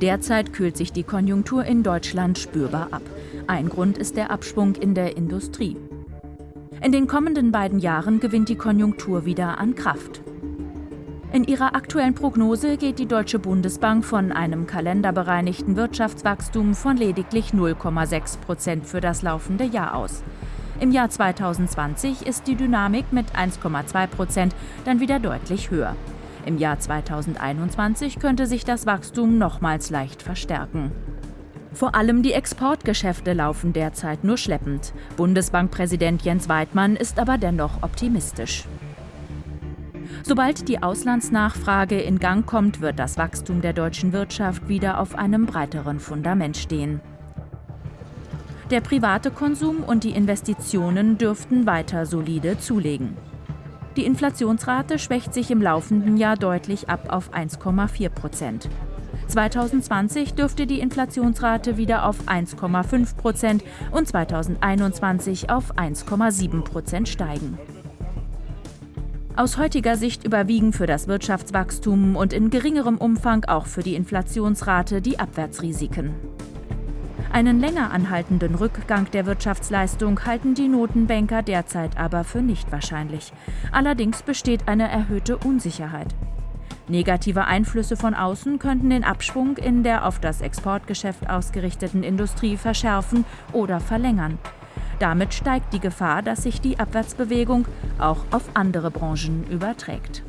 Derzeit kühlt sich die Konjunktur in Deutschland spürbar ab. Ein Grund ist der Abschwung in der Industrie. In den kommenden beiden Jahren gewinnt die Konjunktur wieder an Kraft. In ihrer aktuellen Prognose geht die Deutsche Bundesbank von einem kalenderbereinigten Wirtschaftswachstum von lediglich 0,6 Prozent für das laufende Jahr aus. Im Jahr 2020 ist die Dynamik mit 1,2 Prozent dann wieder deutlich höher. Im Jahr 2021 könnte sich das Wachstum nochmals leicht verstärken. Vor allem die Exportgeschäfte laufen derzeit nur schleppend. Bundesbankpräsident Jens Weidmann ist aber dennoch optimistisch. Sobald die Auslandsnachfrage in Gang kommt, wird das Wachstum der deutschen Wirtschaft wieder auf einem breiteren Fundament stehen. Der private Konsum und die Investitionen dürften weiter solide zulegen. Die Inflationsrate schwächt sich im laufenden Jahr deutlich ab auf 1,4 Prozent. 2020 dürfte die Inflationsrate wieder auf 1,5 Prozent und 2021 auf 1,7 Prozent steigen. Aus heutiger Sicht überwiegen für das Wirtschaftswachstum und in geringerem Umfang auch für die Inflationsrate die Abwärtsrisiken. Einen länger anhaltenden Rückgang der Wirtschaftsleistung halten die Notenbanker derzeit aber für nicht wahrscheinlich. Allerdings besteht eine erhöhte Unsicherheit. Negative Einflüsse von außen könnten den Abschwung in der auf das Exportgeschäft ausgerichteten Industrie verschärfen oder verlängern. Damit steigt die Gefahr, dass sich die Abwärtsbewegung auch auf andere Branchen überträgt.